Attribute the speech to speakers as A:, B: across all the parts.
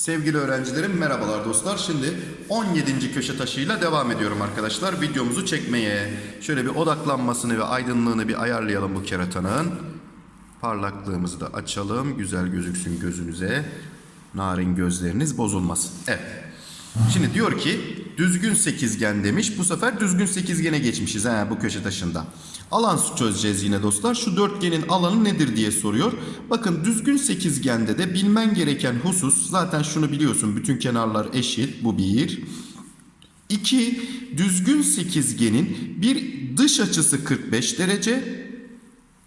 A: Sevgili öğrencilerim merhabalar dostlar. Şimdi 17. köşe taşıyla devam ediyorum arkadaşlar videomuzu çekmeye. Şöyle bir odaklanmasını ve aydınlığını bir ayarlayalım bu keratanın. Parlaklığımızı da açalım. Güzel gözüksün gözünüze. Narin gözleriniz bozulmasın. Evet. Şimdi diyor ki düzgün sekizgen demiş. Bu sefer düzgün sekizgene geçmişiz ha, bu köşe taşında. Alan çözeceğiz yine dostlar. Şu dörtgenin alanı nedir diye soruyor. Bakın düzgün sekizgende de bilmen gereken husus zaten şunu biliyorsun. Bütün kenarlar eşit. Bu bir. İki, düzgün sekizgenin bir dış açısı 45 derece,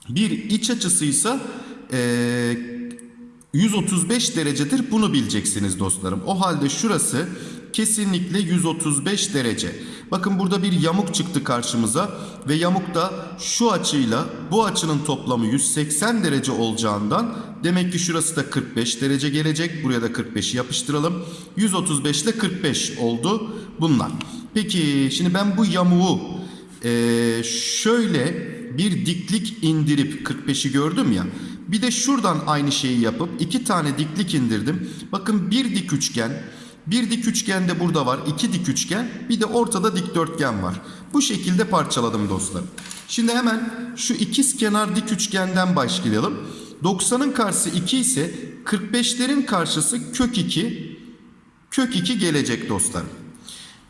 A: bir iç açısıysa eee 135 derecedir. Bunu bileceksiniz dostlarım. O halde şurası kesinlikle 135 derece. Bakın burada bir yamuk çıktı karşımıza ve yamuk da şu açıyla bu açının toplamı 180 derece olacağından demek ki şurası da 45 derece gelecek. Buraya da 45'i yapıştıralım. 135 ile 45 oldu bunlar. Peki şimdi ben bu yamuğu eee, şöyle bir diklik indirip 45'i gördüm ya. Bir de şuradan aynı şeyi yapıp iki tane diklik indirdim. Bakın bir dik üçgen, bir dik üçgen de burada var. iki dik üçgen, bir de ortada dikdörtgen var. Bu şekilde parçaladım dostlarım. Şimdi hemen şu ikiz kenar dik üçgenden başlayalım. 90'ın karşısı 2 ise 45'lerin karşısı kök 2, kök 2 gelecek dostlarım.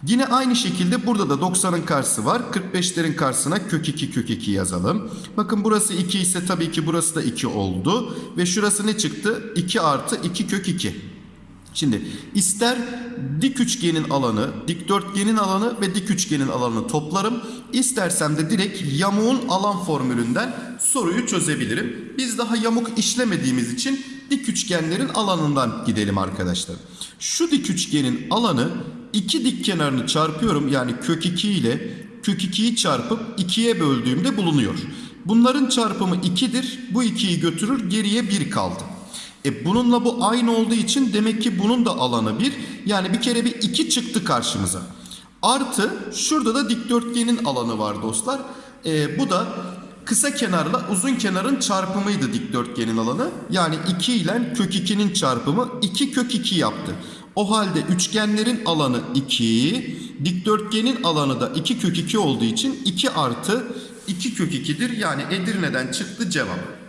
A: Yine aynı şekilde burada da 90'ın karşısı var. 45'lerin karşısına kök 2 kök 2 yazalım. Bakın burası 2 ise tabii ki burası da 2 oldu. Ve şurası ne çıktı? 2 artı 2 kök 2. Şimdi ister dik üçgenin alanı, dikdörtgenin alanı ve dik üçgenin alanını toplarım. İstersem de direkt yamuğun alan formülünden soruyu çözebilirim. Biz daha yamuk işlemediğimiz için dik üçgenlerin alanından gidelim arkadaşlar. Şu dik üçgenin alanı iki dik kenarını çarpıyorum yani kök 2 ile kök 2'yi çarpıp 2'ye böldüğümde bulunuyor. Bunların çarpımı 2'dir. Bu 2'yi götürür geriye 1 kaldı. E bununla bu aynı olduğu için demek ki bunun da alanı 1. Yani bir kere bir 2 çıktı karşımıza. Artı şurada da dikdörtgenin alanı var dostlar. E, bu da kısa kenarla uzun kenarın çarpımıydı dikdörtgenin alanı. Yani 2 ile kök 2'nin çarpımı 2 kök 2 yaptı. O halde üçgenlerin alanı 2, dikdörtgenin alanı da 2 kök 2 olduğu için 2 artı 2 kök 2'dir. Yani Edirne'den çıktı cevap.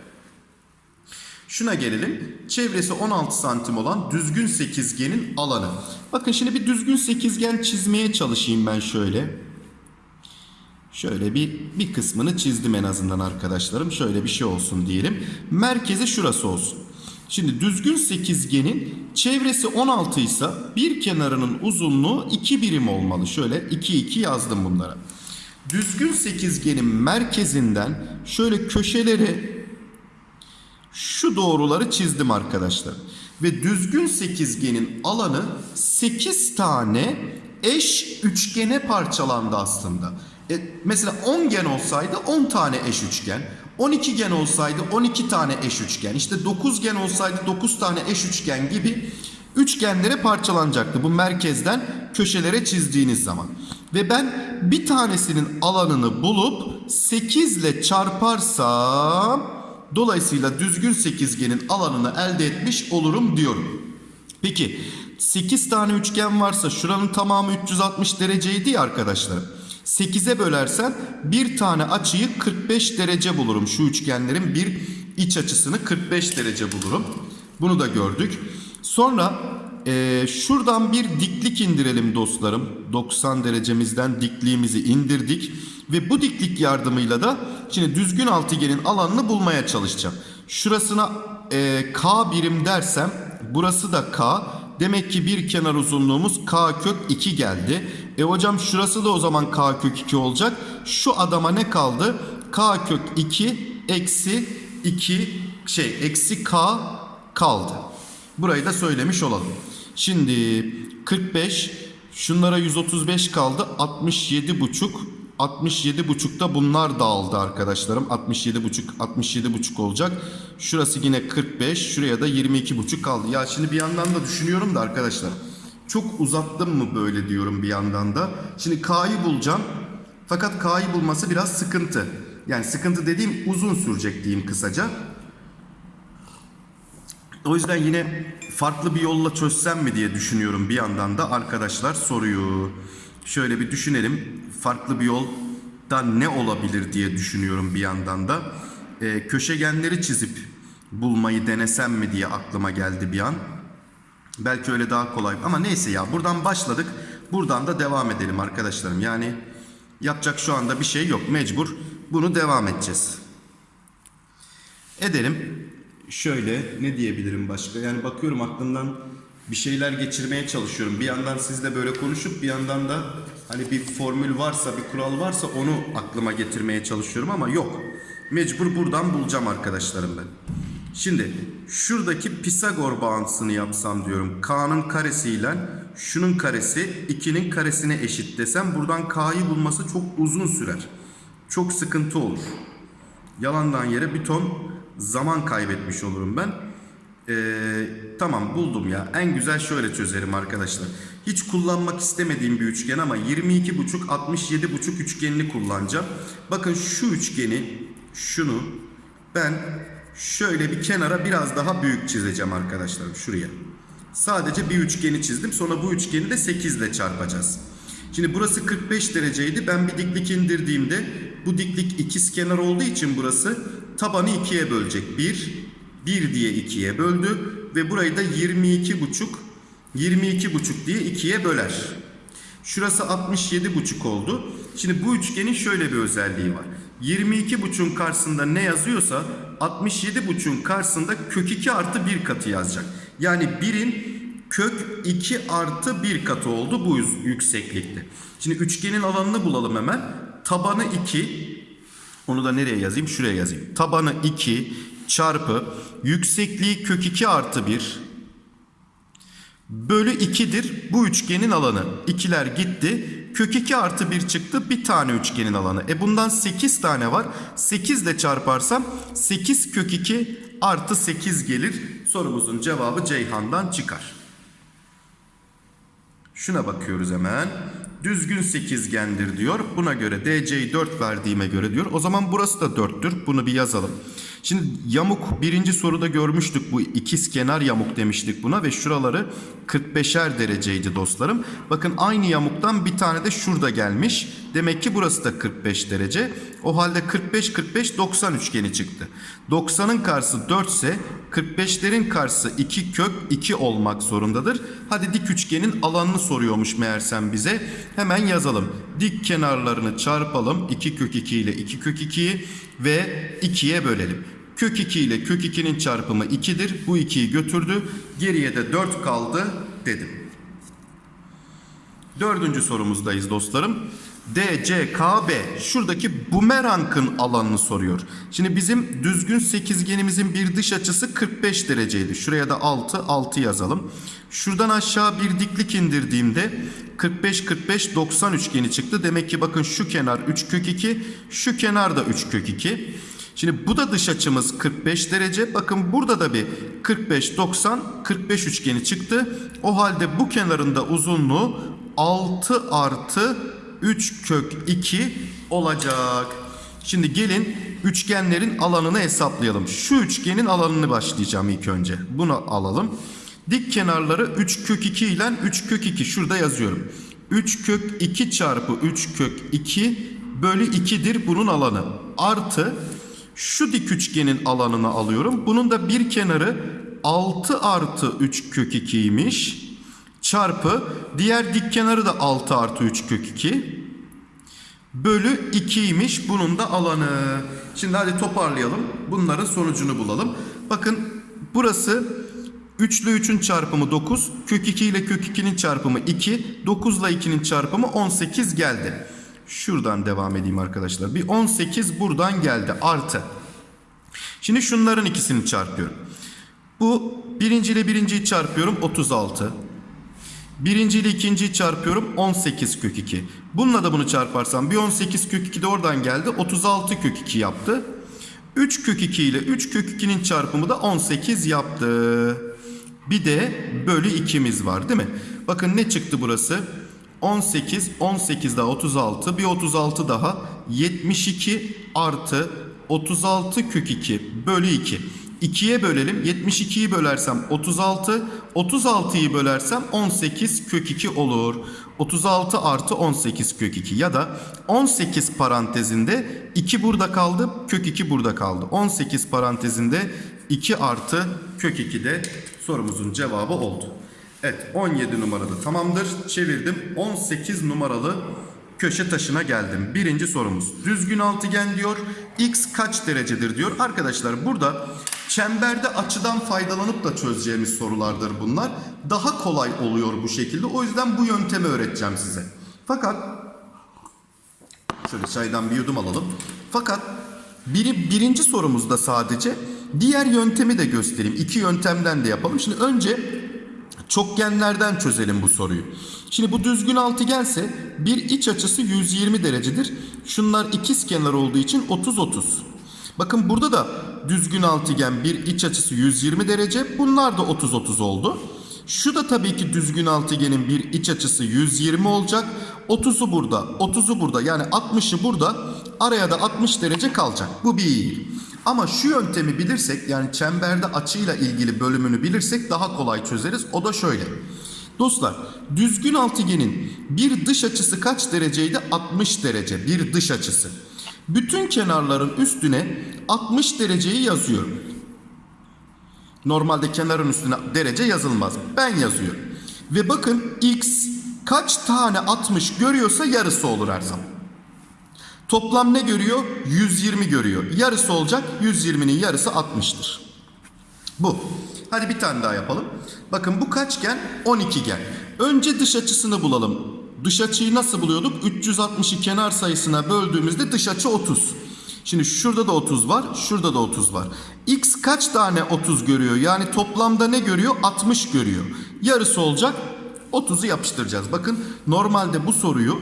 A: Şuna gelelim. Çevresi 16 santim olan düzgün sekizgenin alanı. Bakın şimdi bir düzgün sekizgen çizmeye çalışayım ben şöyle. Şöyle bir bir kısmını çizdim en azından arkadaşlarım. Şöyle bir şey olsun diyelim. Merkezi şurası olsun. Şimdi düzgün sekizgenin çevresi 16 ise bir kenarının uzunluğu 2 birim olmalı. Şöyle 2 2 yazdım bunlara. Düzgün sekizgenin merkezinden şöyle köşeleri şu doğruları çizdim arkadaşlar. Ve düzgün sekizgenin alanı 8 tane eş üçgene parçalandı aslında. E, mesela 10 gen olsaydı 10 tane eş üçgen. 12 gen olsaydı 12 tane eş üçgen. İşte 9 gen olsaydı 9 tane eş üçgen gibi üçgenlere parçalanacaktı. Bu merkezden köşelere çizdiğiniz zaman. Ve ben bir tanesinin alanını bulup 8 ile çarparsam dolayısıyla düzgün sekizgenin alanını elde etmiş olurum diyorum. Peki 8 tane üçgen varsa şuranın tamamı 360 dereceydi ya arkadaşlar. 8'e bölersen bir tane açıyı 45 derece bulurum. Şu üçgenlerin bir iç açısını 45 derece bulurum. Bunu da gördük. Sonra e, şuradan bir diklik indirelim dostlarım. 90 derecemizden dikliğimizi indirdik. Ve bu diklik yardımıyla da şimdi düzgün altıgenin alanını bulmaya çalışacağım. Şurasına e, K birim dersem burası da K. Demek ki bir kenar uzunluğumuz K kök 2 geldi. E hocam şurası da o zaman K kök 2 olacak. Şu adama ne kaldı? K kök 2 eksi 2 şey eksi K kaldı. Burayı da söylemiş olalım. Şimdi 45 şunlara 135 kaldı. 67 buçuk 67 buçukta bunlar dağıldı arkadaşlarım. 67 buçuk 67 buçuk olacak. Şurası yine 45 şuraya da 22 buçuk kaldı. Ya şimdi bir yandan da düşünüyorum da arkadaşlar çok uzattım mı böyle diyorum bir yandan da. Şimdi K'yı bulacağım fakat K'yı bulması biraz sıkıntı. Yani sıkıntı dediğim uzun sürecek diyeyim kısaca. O yüzden yine farklı bir yolla çözsem mi diye düşünüyorum bir yandan da arkadaşlar soruyu. Şöyle bir düşünelim. Farklı bir yolda ne olabilir diye düşünüyorum bir yandan da. Ee, köşegenleri çizip bulmayı denesem mi diye aklıma geldi bir an. Belki öyle daha kolay ama neyse ya buradan başladık. Buradan da devam edelim arkadaşlarım. Yani yapacak şu anda bir şey yok. Mecbur bunu devam edeceğiz. Edelim. Şöyle ne diyebilirim başka? Yani bakıyorum aklımdan bir şeyler geçirmeye çalışıyorum. Bir yandan sizle böyle konuşup bir yandan da hani bir formül varsa, bir kural varsa onu aklıma getirmeye çalışıyorum ama yok. Mecbur buradan bulacağım arkadaşlarım ben. Şimdi şuradaki Pisagor bağıntısını yapsam diyorum. K'nın karesiyle şunun karesi 2'nin karesine eşit desem buradan K'yı bulması çok uzun sürer. Çok sıkıntı olur. Yalandan yere bir ton zaman kaybetmiş olurum ben. Ee, tamam buldum ya. En güzel şöyle çözerim arkadaşlar. Hiç kullanmak istemediğim bir üçgen ama 22,5 67,5 üçgenini kullanacağım. Bakın şu üçgeni şunu ben şöyle bir kenara biraz daha büyük çizeceğim arkadaşlar şuraya. Sadece bir üçgeni çizdim. Sonra bu üçgeni de 8 ile çarpacağız. Şimdi burası 45 dereceydi. Ben bir diklik indirdiğimde bu diklik ikizkenar olduğu için burası tabanı ikiye bölecek. 1, 1 diye ikiye böldü ve burayı da 22 buçuk 22 buçuk diye ikiye böler. Şurası 67 buçuk oldu. Şimdi bu üçgenin şöyle bir özelliği var. 22 buçuğun karşısında ne yazıyorsa 67 buçuğun karşısında kök 2 artı 1 katı yazacak. Yani 1'in kök 2 artı 1 katı oldu bu yükseklikte. Şimdi üçgenin alanını bulalım hemen. Tabanı 2 onu da nereye yazayım? Şuraya yazayım. Tabanı 2 çarpı yüksekliği kök 2 artı 1 bölü 2'dir bu üçgenin alanı. İkiler gitti. Kök 2 artı 1 çıktı. Bir tane üçgenin alanı. E bundan 8 tane var. 8 ile çarparsam 8 kök 2 artı 8 gelir. Sorumuzun cevabı Ceyhan'dan çıkar. Şuna bakıyoruz hemen. Düzgün sekizgendir diyor. Buna göre DC'yi 4 verdiğime göre diyor. O zaman burası da 4'tür. Bunu bir yazalım. Şimdi yamuk birinci soruda görmüştük bu ikiz kenar yamuk demiştik buna ve şuraları 45'er dereceydi dostlarım. Bakın aynı yamuktan bir tane de şurada gelmiş. Demek ki burası da 45 derece. O halde 45 45 90 üçgeni çıktı. 90'ın karşısı 4 ise 45'lerin karşısı 2 kök 2 olmak zorundadır. Hadi dik üçgenin alanını soruyormuş meğersem bize. Hemen yazalım. Dik kenarlarını çarpalım. 2 kök 2 ile 2 kök 2'yi ve 2'ye bölelim. Kök 2 ile kök 2'nin çarpımı 2'dir. Bu 2'yi götürdü. Geriye de 4 kaldı dedim. Dördüncü sorumuzdayız dostlarım. DCKB şuradaki bumerangın alanını soruyor. Şimdi bizim düzgün sekizgenimizin bir dış açısı 45 dereceydi. Şuraya da 6 6 yazalım. Şuradan aşağı bir diklik indirdiğimde 45 45 90 üçgeni çıktı. Demek ki bakın şu kenar 3 kök 2, şu kenar da 3 kök 2. Şimdi bu da dış açımız 45 derece. Bakın burada da bir 45 90 45 üçgeni çıktı. O halde bu kenarında uzunluğu 6 artı 3 kök 2 olacak. Şimdi gelin üçgenlerin alanını hesaplayalım. Şu üçgenin alanını başlayacağım ilk önce. Bunu alalım. Dik kenarları 3 kök 2 ile 3 kök 2 şurada yazıyorum. 3 kök 2 çarpı 3 kök 2 bölü 2'dir bunun alanı. Artı şu dik üçgenin alanını alıyorum. Bunun da bir kenarı 6 artı 3 kök 2'ymiş. Çarpı diğer dik kenarı da 6 artı 3 kök 2. Bölü 2'ymiş bunun da alanı. Şimdi hadi toparlayalım. Bunların sonucunu bulalım. Bakın burası 3 ile 3'ün çarpımı 9. Kök 2 ile kök 2'nin çarpımı 2. 9 ile 2'nin çarpımı 18 geldi. Şuradan devam edeyim arkadaşlar. Bir 18 buradan geldi artı. Şimdi şunların ikisini çarpıyorum. Bu birinci ile birinciyi çarpıyorum 36. Birinci ile ikinciyi çarpıyorum 18 kök 2. Bununla da bunu çarparsam bir 18 kök 2 de oradan geldi 36 kök 2 yaptı. 3 kök 2 ile 3 kök 2'nin çarpımı da 18 yaptı. Bir de bölü 2'miz var değil mi? Bakın ne çıktı burası? 18, 18 daha 36, bir 36 daha 72 artı 36 kök 2 bölü 2. 2'ye bölelim. 72'yi bölersem 36. 36'yı bölersem 18 kök 2 olur. 36 artı 18 kök 2 ya da 18 parantezinde 2 burada kaldı. Kök 2 burada kaldı. 18 parantezinde 2 artı kök 2 de sorumuzun cevabı oldu. Evet 17 numarada tamamdır. Çevirdim. 18 numaralı köşe taşına geldim. Birinci sorumuz. Düzgün altıgen diyor. X kaç derecedir diyor. Arkadaşlar burada çemberde açıdan faydalanıp da çözeceğimiz sorulardır bunlar. Daha kolay oluyor bu şekilde. O yüzden bu yöntemi öğreteceğim size. Fakat şöyle çaydan bir yudum alalım. Fakat biri birinci sorumuzda sadece diğer yöntemi de göstereyim. İki yöntemden de yapalım. Şimdi önce çokgenlerden çözelim bu soruyu. Şimdi bu düzgün altıgense bir iç açısı 120 derecedir. Şunlar ikiz kenar olduğu için 30-30. Bakın burada da düzgün altıgen bir iç açısı 120 derece. Bunlar da 30-30 oldu. Şu da tabii ki düzgün altıgenin bir iç açısı 120 olacak. 30'u burada, 30'u burada yani 60'ı burada. Araya da 60 derece kalacak. Bu bir. Ama şu yöntemi bilirsek yani çemberde açıyla ilgili bölümünü bilirsek daha kolay çözeriz. O da şöyle. Dostlar düzgün altıgenin bir dış açısı kaç dereceydi? 60 derece bir dış açısı. Bütün kenarların üstüne 60 dereceyi yazıyorum. Normalde kenarın üstüne derece yazılmaz. Ben yazıyorum. Ve bakın x kaç tane 60 görüyorsa yarısı olur her zaman. Toplam ne görüyor? 120 görüyor. Yarısı olacak. 120'nin yarısı 60'tır. Bu. Hadi bir tane daha yapalım. Bakın bu kaçgen? 12 gen. Önce dış açısını bulalım. Dış açıyı nasıl buluyorduk? 360'ı kenar sayısına böldüğümüzde dış açı 30. Şimdi şurada da 30 var, şurada da 30 var. X kaç tane 30 görüyor? Yani toplamda ne görüyor? 60 görüyor. Yarısı olacak. 30'u yapıştıracağız. Bakın normalde bu soruyu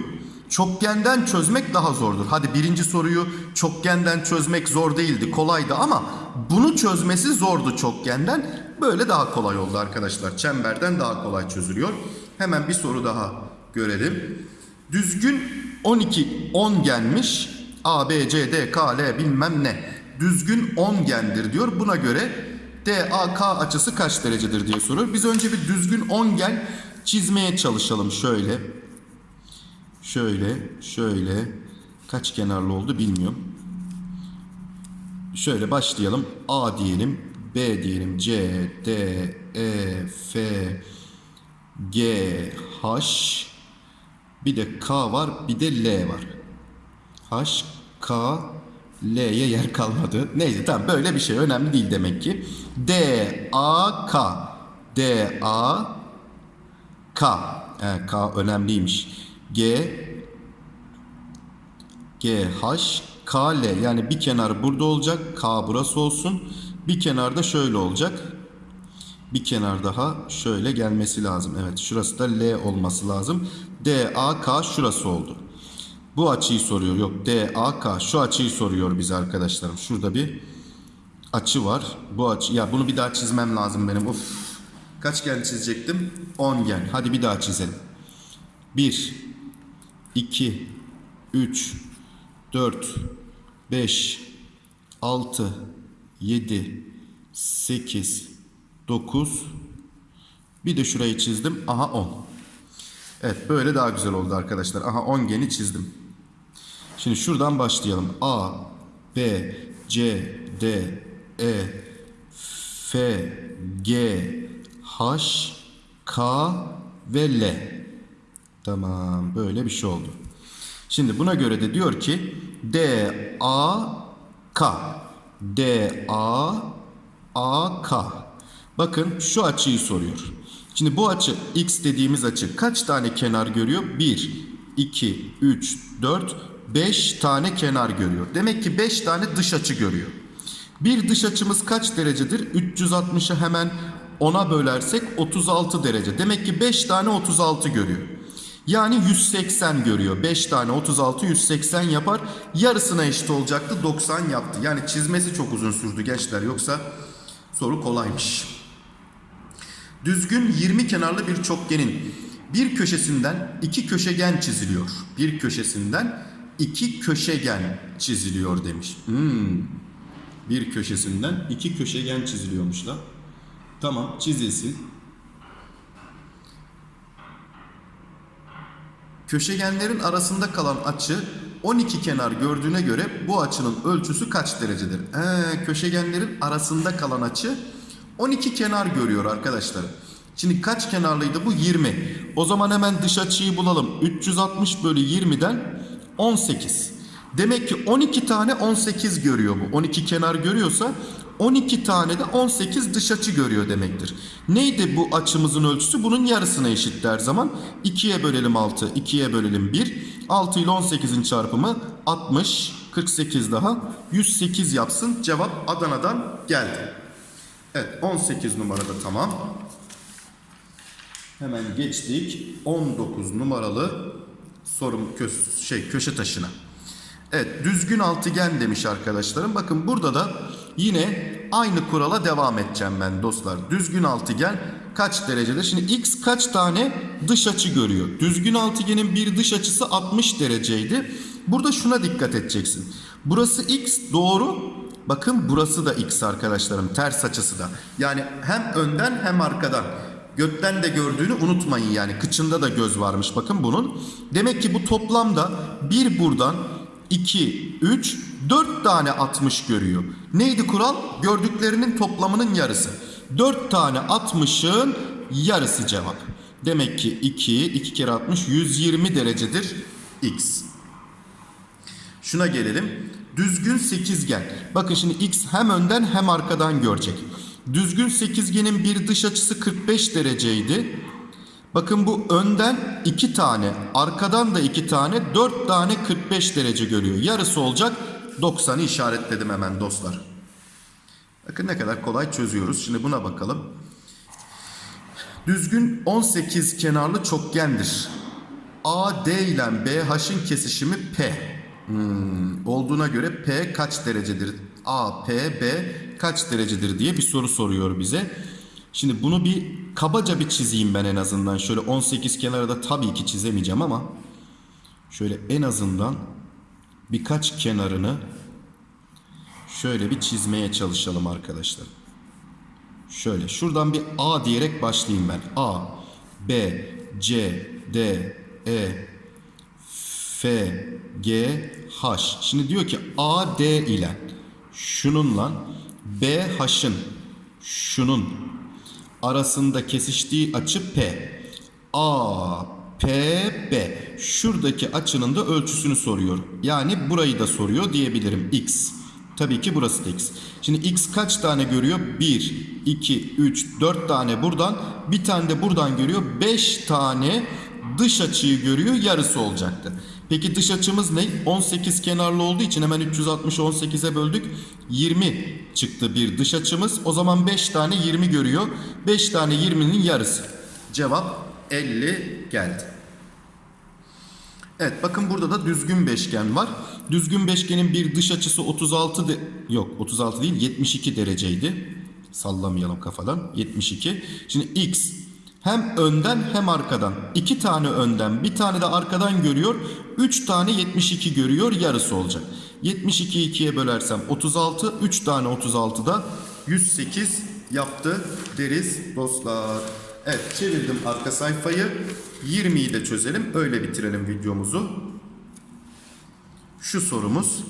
A: çokgenden çözmek daha zordur. Hadi birinci soruyu çokgenden çözmek zor değildi, kolaydı ama bunu çözmesi zordu çokgenden. Böyle daha kolay oldu arkadaşlar. Çemberden daha kolay çözülüyor. Hemen bir soru daha görelim. Düzgün 12 10 gelmiş. A, B, C, D, K, L bilmem ne. Düzgün 10 gendir diyor. Buna göre DAK açısı kaç derecedir diye soruyor. Biz önce bir düzgün 10 gen çizmeye çalışalım şöyle. Şöyle, şöyle. Kaç kenarlı oldu bilmiyorum. Şöyle başlayalım. A diyelim, B diyelim, C, D, E, F, G, H. Bir de K var, bir de L var. H, K, L'ye yer kalmadı. Neyse tamam böyle bir şey önemli değil demek ki. D, A, K. D, A, K. E, K önemliymiş. G, G, H, K, L. Yani bir kenar burada olacak. K burası olsun. Bir kenar da şöyle olacak. Bir kenar daha şöyle gelmesi lazım. Evet şurası da L olması lazım. D, A, K şurası oldu. Bu açıyı soruyor. Yok D, A, K. Şu açıyı soruyor bize arkadaşlarım. Şurada bir açı var. Bu açı. Ya bunu bir daha çizmem lazım benim. Of. Kaç gen çizecektim? 10 gen. Hadi bir daha çizelim. 1 2 3 4 5 6 7 8 9 bir de şurayı çizdim. Aha 10. Evet böyle daha güzel oldu arkadaşlar. Aha 10 geni çizdim. Şimdi şuradan başlayalım. A, B, C, D, E, F, G, H, K ve L. Tamam böyle bir şey oldu. Şimdi buna göre de diyor ki D, A, K. D, A, A, K. Bakın şu açıyı soruyor. Şimdi bu açı x dediğimiz açı kaç tane kenar görüyor? 1, 2, 3, 4, 5 tane kenar görüyor. Demek ki 5 tane dış açı görüyor. Bir dış açımız kaç derecedir? 360'ı hemen 10'a bölersek 36 derece. Demek ki 5 tane 36 görüyor. Yani 180 görüyor. 5 tane 36 180 yapar. Yarısına eşit olacaktı. 90 yaptı. Yani çizmesi çok uzun sürdü gençler. Yoksa soru kolaymış. Düzgün 20 kenarlı bir çokgenin bir köşesinden iki köşegen çiziliyor. Bir köşesinden iki köşegen çiziliyor demiş. Hmm. Bir köşesinden iki köşegen çiziliyormuş da. Tamam çizilsin. Köşegenlerin arasında kalan açı 12 kenar gördüğüne göre bu açının ölçüsü kaç derecedir? Ee, köşegenlerin arasında kalan açı 12 kenar görüyor arkadaşlar. Şimdi kaç kenarlıydı bu? 20. O zaman hemen dış açıyı bulalım. 360 bölü 20'den 18. Demek ki 12 tane 18 görüyor bu. 12 kenar görüyorsa 12 tane de 18 dış açı görüyor demektir. Neydi bu açımızın ölçüsü? Bunun yarısına eşit her zaman. 2'ye bölelim 6, 2'ye bölelim 1. 6 ile 18'in çarpımı 60, 48 daha 108 yapsın. Cevap Adana'dan geldi. Evet 18 numarada tamam. Hemen geçtik 19 numaralı sorum kö- şey köşe taşına. Evet düzgün altıgen demiş arkadaşlarım. Bakın burada da yine aynı kurala devam edeceğim ben dostlar. Düzgün altıgen kaç derecedir? Şimdi x kaç tane dış açı görüyor? Düzgün altıgenin bir dış açısı 60 dereceydi. Burada şuna dikkat edeceksin. Burası x doğru. Bakın burası da x arkadaşlarım ters açısı da. Yani hem önden hem arkadan. Gökten de gördüğünü unutmayın yani kıçında da göz varmış bakın bunun. Demek ki bu toplamda bir buradan 2, 3, 4 tane 60 görüyor. Neydi kural? Gördüklerinin toplamının yarısı. 4 tane 60'ın yarısı cevap. Demek ki 2, 2 kere 60 120 derecedir x. Şuna gelelim. Düzgün sekizgen. Bakın şimdi x hem önden hem arkadan görecek. Düzgün sekizgenin bir dış açısı 45 dereceydi. Bakın bu önden 2 tane, arkadan da 2 tane, 4 tane 45 derece görüyor. Yarısı olacak 90'ı işaretledim hemen dostlar. Bakın ne kadar kolay çözüyoruz. Şimdi buna bakalım. Düzgün 18 kenarlı çokgendir. AD ile BH'ın kesişimi P. Hmm, olduğuna göre P kaç derecedir? A, P, B kaç derecedir diye bir soru soruyor bize. Şimdi bunu bir kabaca bir çizeyim ben en azından. Şöyle 18 kenarı da tabii ki çizemeyeceğim ama şöyle en azından birkaç kenarını şöyle bir çizmeye çalışalım arkadaşlar. Şöyle şuradan bir A diyerek başlayayım ben. A, B, C, D, E, F, G, H. Şimdi diyor ki A, D ile şununla B, H'ın şunun arasında kesiştiği açı P. A, P, B. Şuradaki açının da ölçüsünü soruyor. Yani burayı da soruyor diyebilirim. X. Tabii ki burası da X. Şimdi X kaç tane görüyor? 1, 2, 3, 4 tane buradan. Bir tane de buradan görüyor. 5 tane dış açıyı görüyor. Yarısı olacaktı. Peki dış açımız ne? 18 kenarlı olduğu için hemen 360'ı 18'e böldük. 20 çıktı bir dış açımız. O zaman 5 tane 20 görüyor. 5 tane 20'nin yarısı. Cevap 50 geldi. Evet bakın burada da düzgün beşgen var. Düzgün beşgenin bir dış açısı 36 de yok 36 değil 72 dereceydi. Sallamayalım kafadan. 72. Şimdi x hem önden hem arkadan. iki tane önden bir tane de arkadan görüyor. 3 tane 72 görüyor yarısı olacak. 72'yi 2'ye bölersem 36. 3 tane 36 da 108 yaptı deriz dostlar. Evet çevirdim arka sayfayı. 20'yi de çözelim. Öyle bitirelim videomuzu. Şu sorumuz.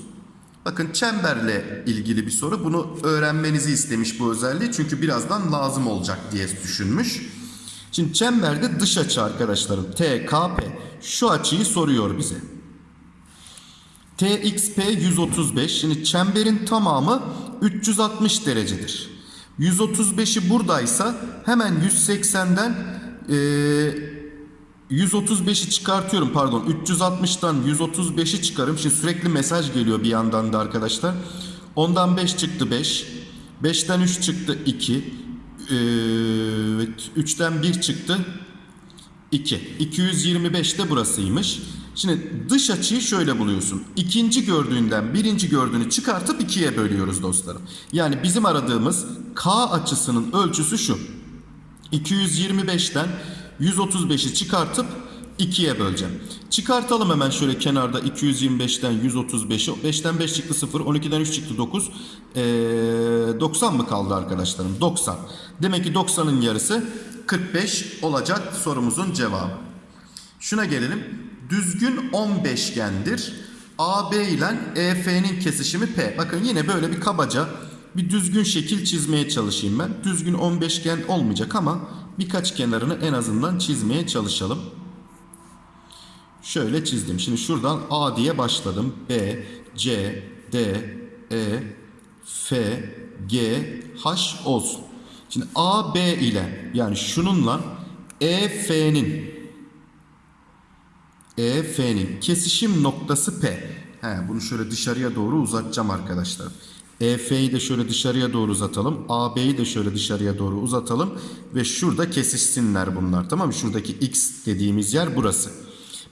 A: Bakın çemberle ilgili bir soru. Bunu öğrenmenizi istemiş bu özelliği. Çünkü birazdan lazım olacak diye düşünmüş. Şimdi çemberde dış açı arkadaşlarım. TKP. Şu açıyı soruyor bize. TXP 135. Şimdi çemberin tamamı 360 derecedir. 135'i buradaysa hemen 180'den eee 135'i çıkartıyorum pardon 360'tan 135'i çıkarım. Şimdi sürekli mesaj geliyor bir yandan da arkadaşlar. Ondan 5 çıktı 5. 5'ten 3 çıktı 2. Evet 3'ten 1 çıktı 2. 225 de burasıymış. Şimdi dış açıyı şöyle buluyorsun. İkinci gördüğünden birinci gördüğünü çıkartıp ikiye bölüyoruz dostlarım. Yani bizim aradığımız K açısının ölçüsü şu. 225'ten 135'i çıkartıp 2'ye böleceğim. Çıkartalım hemen şöyle kenarda 225'ten 135'i. 5'ten 5 çıktı 0. 12'den 3 çıktı 9. Ee, 90 mı kaldı arkadaşlarım? 90. Demek ki 90'ın yarısı 45 olacak sorumuzun cevabı. Şuna gelelim. Düzgün 10 beşgendir. AB ile EF'nin kesişimi P. Bakın yine böyle bir kabaca bir düzgün şekil çizmeye çalışayım ben. Düzgün 10 beşgen olmayacak ama birkaç kenarını en azından çizmeye çalışalım. Şöyle çizdim. Şimdi şuradan A diye başladım. B, C, D, E, F, G, H olsun. Şimdi A, B ile yani şununla E, F'nin EF'nin kesişim noktası P. He, bunu şöyle dışarıya doğru uzatacağım arkadaşlar. EF'yi de şöyle dışarıya doğru uzatalım. AB'yi de şöyle dışarıya doğru uzatalım. Ve şurada kesişsinler bunlar. Tamam mı? Şuradaki X dediğimiz yer burası.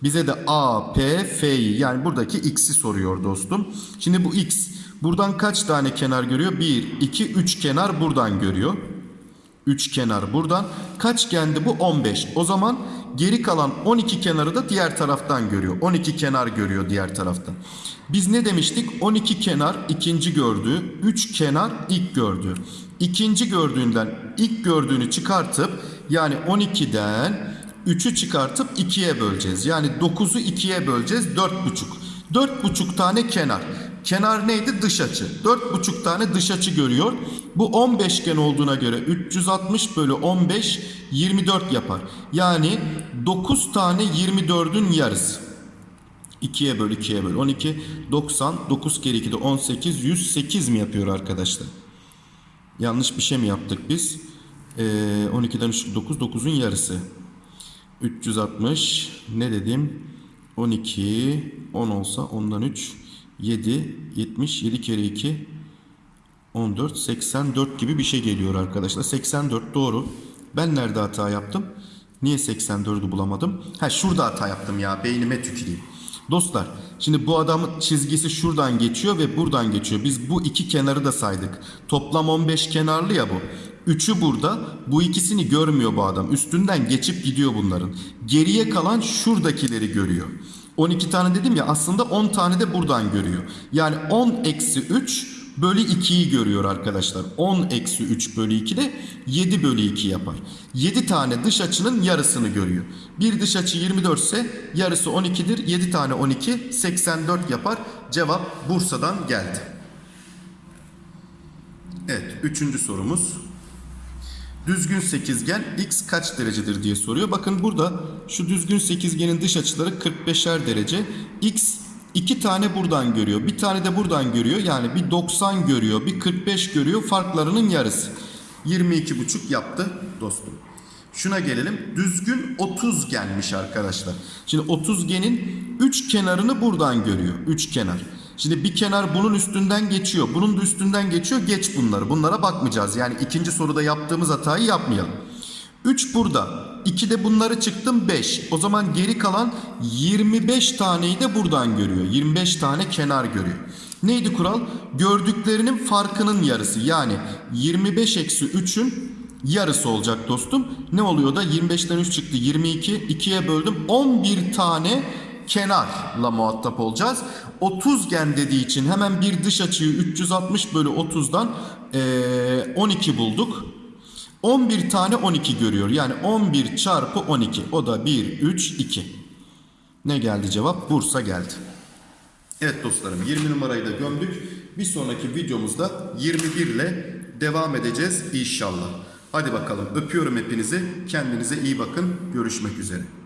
A: Bize de A, P, F'yi yani buradaki X'i soruyor dostum. Şimdi bu X buradan kaç tane kenar görüyor? 1, 2, 3 kenar buradan görüyor. 3 kenar buradan. Kaçgendi bu? 15. O zaman geri kalan 12 kenarı da diğer taraftan görüyor. 12 kenar görüyor diğer taraftan. Biz ne demiştik? 12 kenar ikinci gördüğü, 3 kenar ilk gördüğü. İkinci gördüğünden ilk gördüğünü çıkartıp yani 12'den 3'ü çıkartıp 2'ye böleceğiz. Yani 9'u 2'ye böleceğiz. 4,5. 4,5 tane kenar. Kenar neydi? Dış açı. 4,5 tane dış açı görüyor. Bu 15 gen olduğuna göre 360 bölü 15 24 yapar. Yani 9 tane 24'ün yarısı. 2'ye böl 2'ye böl 12 90 9 kere 2 de 18 108 mi yapıyor arkadaşlar? Yanlış bir şey mi yaptık biz? Ee, 12'den 3 9 9'un yarısı. 360 ne dedim? 12 10 olsa ondan 3 7 70 7 kere 2 14 84 gibi bir şey geliyor arkadaşlar. 84 doğru. Ben nerede hata yaptım? Niye 84'ü bulamadım? Ha şurada hata yaptım ya. Beynime tüküreyim. Dostlar şimdi bu adamın çizgisi şuradan geçiyor ve buradan geçiyor. Biz bu iki kenarı da saydık. Toplam 15 kenarlı ya bu. Üçü burada. Bu ikisini görmüyor bu adam. Üstünden geçip gidiyor bunların. Geriye kalan şuradakileri görüyor. 12 tane dedim ya aslında 10 tane de buradan görüyor. Yani 10 eksi 3 bölü 2'yi görüyor arkadaşlar. 10 eksi 3 bölü 2 de 7 bölü 2 yapar. 7 tane dış açının yarısını görüyor. Bir dış açı 24 ise yarısı 12'dir. 7 tane 12 84 yapar. Cevap Bursa'dan geldi. Evet üçüncü sorumuz. Düzgün sekizgen x kaç derecedir diye soruyor. Bakın burada şu düzgün sekizgenin dış açıları 45'er derece. X iki tane buradan görüyor. Bir tane de buradan görüyor. Yani bir 90 görüyor. Bir 45 görüyor. Farklarının yarısı. 22,5 yaptı dostum. Şuna gelelim. Düzgün 30 gelmiş arkadaşlar. Şimdi 30 genin 3 kenarını buradan görüyor. 3 kenar. Şimdi bir kenar bunun üstünden geçiyor. Bunun da üstünden geçiyor. Geç bunları. Bunlara bakmayacağız. Yani ikinci soruda yaptığımız hatayı yapmayalım. 3 burada. 2 de bunları çıktım 5. O zaman geri kalan 25 taneyi de buradan görüyor. 25 tane kenar görüyor. Neydi kural? Gördüklerinin farkının yarısı. Yani 25 eksi 3'ün yarısı olacak dostum. Ne oluyor da 25'ten 3 çıktı 22. 2'ye böldüm 11 tane kenarla muhatap olacağız. 30 gen dediği için hemen bir dış açıyı 360 bölü 30'dan eee, 12 bulduk. 11 tane 12 görüyor. Yani 11 çarpı 12. O da 1, 3, 2. Ne geldi cevap? Bursa geldi. Evet dostlarım 20 numarayı da gömdük. Bir sonraki videomuzda 21 ile devam edeceğiz inşallah. Hadi bakalım öpüyorum hepinizi. Kendinize iyi bakın. Görüşmek üzere.